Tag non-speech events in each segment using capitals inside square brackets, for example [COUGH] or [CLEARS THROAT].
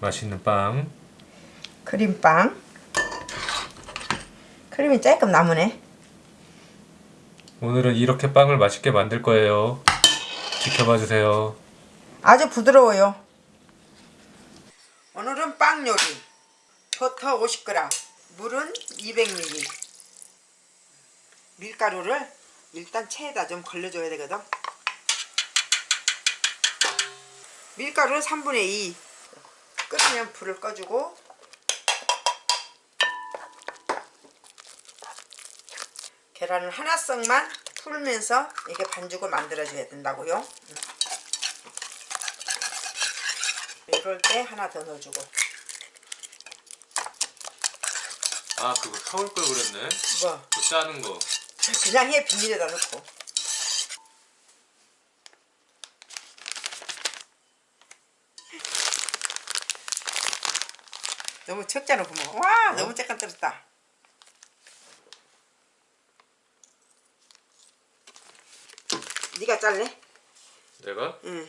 맛있는 빵. 크림빵. 크림이 조금 남으네. 오늘은 이렇게 빵을 맛있게 만들 거예요. 지켜봐 주세요. 아주 부드러워요. 오늘은 빵 요리. 버터 50g, 물은 200ml. 밀가루를 일단 체에다 좀 걸려줘야 되거든. 밀가루는 3분의 2. 끓으면 불을 꺼주고 계란을 하나 썩만 풀면서 이게 반죽을 만들어줘야 된다고요. 이럴 때 하나 더 넣어주고 아 그거 타올 걸 그랬네. 뭐 그 짜는 거. 그냥 해 비닐에다 넣고 너무 적잖아 구멍 와 너무 잠깐 떨었다 네가 잘래? 내가 응왜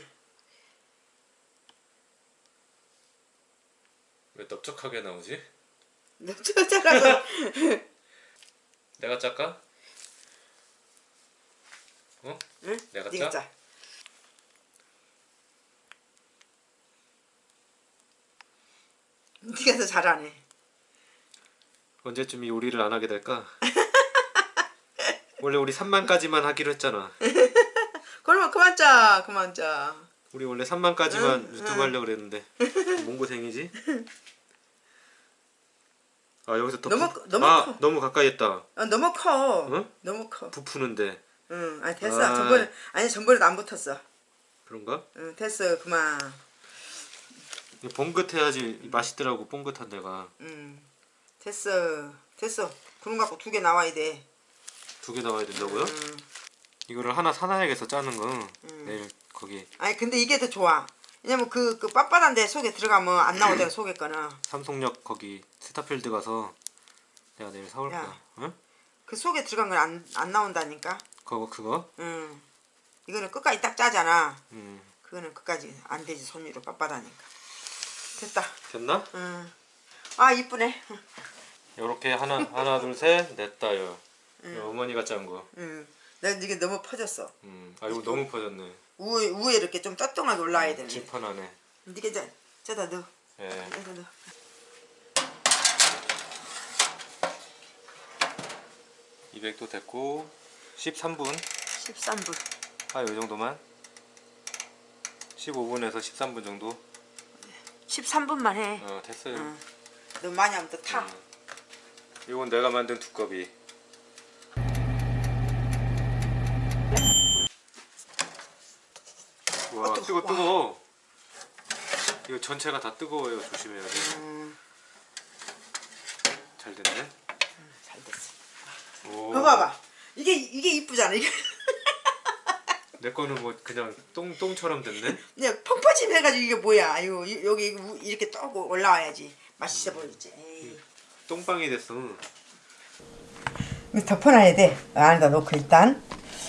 넓적하게 나오지? 너 적잖아서 [LAUGHS] 내가 짤까? 어? 응? 내가 짜? 네가 더 잘하네 언제쯤 이 요리를 안 하게 될까? 원래 우리 3만까지만 하기로 했잖아. 그러면 그만 짜 그만 짜 우리 원래 3만까지만 응, 유튜브 응. 하려고 그랬는데 몽고생이지? 아 여기서 더 너무 부... 커, 너무 아 커. 너무 가까이 했다 아, 너무 커 응? 너무 커 부푸는데 응, 아니 됐어. 아. 전번에 아니 전번에도 안 붙었어. 그런가? 응, 됐어. 그만. 봉긋해야지 맛있더라고 봉긋한 데가 응, 됐어. 됐어. 구름 갖고 두 개 나와야 돼. 두 개 나와야 된다고요? 응. 이거를 하나 사놔야겠어 짜는 거 음. 내일 거기 아니 근데 이게 더 좋아. 왜냐면 그, 그 빳빳한 데 속에 들어가면 안 나오잖아 [CLEARS THROAT] 속에 거는. 삼성역 거기 스타필드 가서 내가 내일 사올 야. 거야 응? 그 속에 들어간 건 안 안 나온다니까. 그거 그거? 응. 이거는 끝까지 딱 짜잖아. 음 그거는 끝까지 안 되지 손으로 빳빳하니까. 됐다. 됐나? 응. 아 이쁘네. 요렇게 하나 하나 둘셋 냈다요 어머니가 짠 거. 응. 나 이게 너무 퍼졌어. 음, 아 이거 너무 퍼졌네. 우에 우에 이렇게 좀 쩌뚱하게 올라와야 되네. 질판 안에. 니가 저 저다 넣어. 예. 여기다 넣어. 이 200도 됐고 13분. 13분. 아, 요 정도만. 15분에서 13분 정도. 13분만 해. 어, 됐어요. 응. 너 많이 하면 또 타. 음. 이건 내가 만든 두꺼비. 와, 어, 뜨거 뜨거- 뜨거. 이거 전체가 다 뜨거워요. 조심해야 돼. 음, 잘 됐네. 잘 됐어. 봐봐. 이게 이게 이쁘잖아. 이게 내 거는 뭐 그냥 똥 똥처럼 됐네. 그냥 펑퍼짐 해가지고 이게 뭐야? 아유 이- 여기 우- 이렇게 떠고 올라와야지 맛있어 보이지. 에이. 똥빵이 됐어. 덮어놔야 돼. 안에다 놓고 일단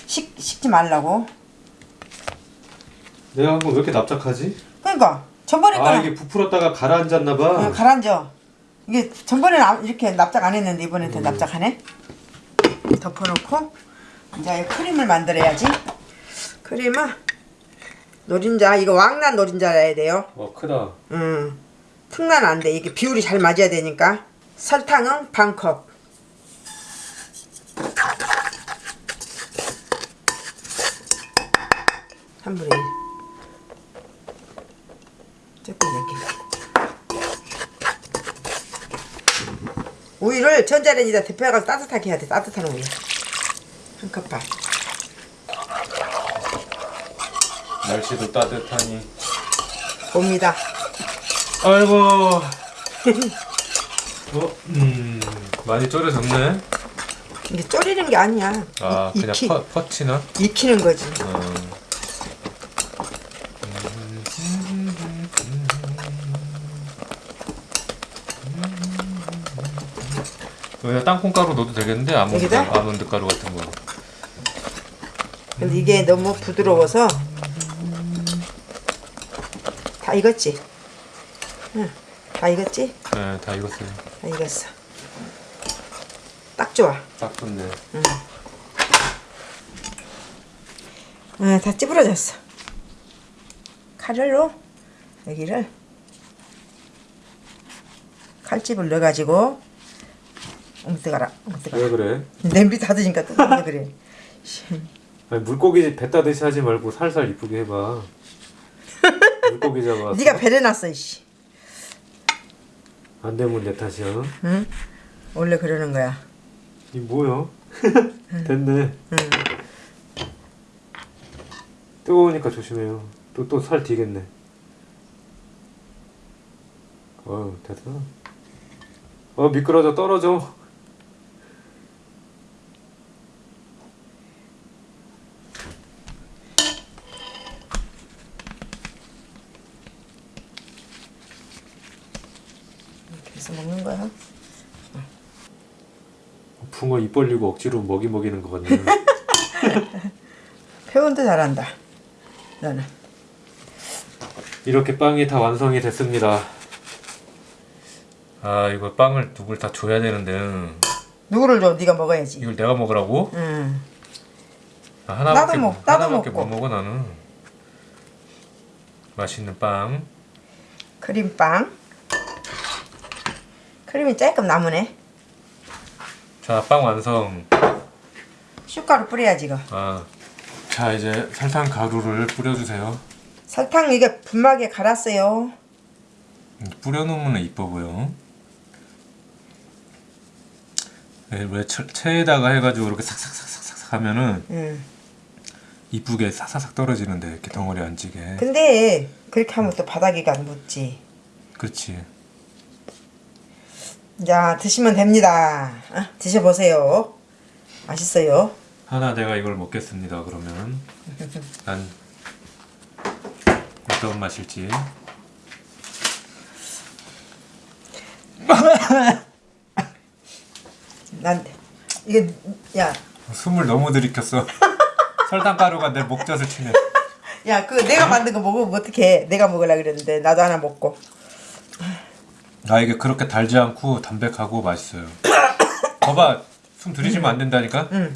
식 식지 말라고. 내가 한건왜 이렇게 납작하지? 그러니까 전번에 아 이게 부풀었다가 가라앉았나 봐. 어, 가라앉아. 이게 전번에는 안- 이렇게 납작 안 했는데 이번엔 더 납작하네. 덮어놓고 이제 크림을 만들어야지. 크림은 노린자 이거 왕란 노린자라야 돼요. 와 크다. 음, 특난 안 돼. 이게 비율이 잘 맞아야 되니까. 설탕은 반 컵. 한 분의 1. 조금 이렇게. 우유를 전자레인지다 데펴가지고 따뜻하게 해야 돼. 따뜻한 우유. 한 컵 반. 날씨도 따뜻하니. 봅니다. 아이고. [LAUGHS] 어, 음, 많이 졸여졌네. 이게 졸이는 게 아니야. 아, 이- 그냥 익히, 퍼, 퍼치나? 익히는 거지. 어. 여기다 땅콩가루 넣어도 되겠는데 아몬드 여기다? 아몬드 가루 같은 거. 근데 이게 너무 부드러워서 다 익었지? 응. 다 익었지? 네, 다 익었어요. 다 익었어. 딱 좋아. 딱 좋네. 응, 다 찌부러졌어. 칼을로 여기를 칼집을 넣어가지고 어머 뜨가라 어머 뜨가라 왜 그래? 냄비 닫으니까 또 그래 아니, 물고기 배 따듯이 하지 말고 살살 이쁘게 해봐. 물고기 잡아. 네가 배려놨어 이씨 안 되면 내 탓이야. 응? 원래 그러는 거야 이 뭐야? [LAUGHS] 됐네. 응. 뜨거우니까 조심해요. 또 또살 뒤겠네. 어우 됐어. 어 미끄러져 떨어져. 해서 먹는 거야 붕어 입 벌리고 억지로 먹이 먹이는 것 같네. [LAUGHS] 표현도 잘한다 너는 이렇게 빵이 다 완성이 됐습니다. 아 이거 빵을 누굴 다 줘야 되는데 누구를 줘 네가 먹어야지 이걸 내가 먹으라고? 응. 아, 하나밖에 나도 먹- 나도 하나밖에 먹고. 못 먹어 나는. 맛있는 빵. 크림빵 크림이 조금 남으네 자 빵 완성. 슈가루 뿌려야지 이거 아. 자 이제 설탕 가루를 뿌려주세요. 설탕 이게 분마기에 갈았어요 음, 뿌려놓으면 이뻐 보여. 네, 왜 채- 체에다가 해가지고 이렇게 삭삭삭삭삭 하면은 응. 이쁘게 사사삭 떨어지는데 이렇게 덩어리 안 찌게. 근데 그렇게 하면 또 바닥에가 안 붙지 그렇지. 자 드시면 됩니다 어? 드셔보세요 맛있어요 하나 내가 이걸 먹겠습니다. 그러면 [LAUGHS] 난 어떤 맛일지. [LAUGHS] 난 이게 야 숨을 너무 들이켰어. [LAUGHS] 설탕 가루가 내 목젖을 치네. 야, 그 내가 만든 거 먹으면 어떡해. 내가 먹으려 그랬는데 나도 하나 먹고. 아 이게 그렇게 달지 않고 담백하고 맛있어요. [COUGHS] 봐봐 숨 들이시면 안 된다니까. 응.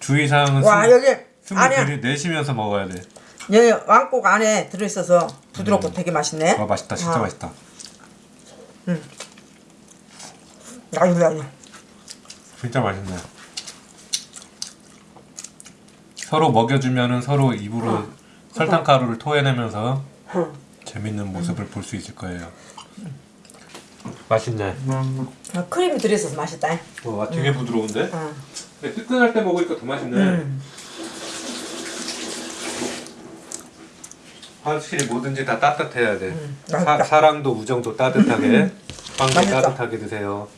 주의사항은 와, 숨, 여기 숨을 안에 들이 내쉬면서 먹어야 돼. 여기 왕국 안에 들어 있어서 부드럽고 되게 맛있네. 와 맛있다 진짜 아. 맛있다. 아유, 아유. 진짜 맛있네. 서로 먹여주면은 서로 입으로 설탕 가루를 토해내면서 재밌는 모습을 볼 수 있을 거예요. 맛있네. 아, 크림이 들어 있어서 맛있다. 와 되게 부드러운데? 응. 근데 뜨끈할 때 먹으니까 더 맛있네. 음. 확실히 뭐든지 다 따뜻해야 돼. 사, 맛있다. 사랑도 우정도 따뜻하게 빵도 맛있다. 따뜻하게 드세요.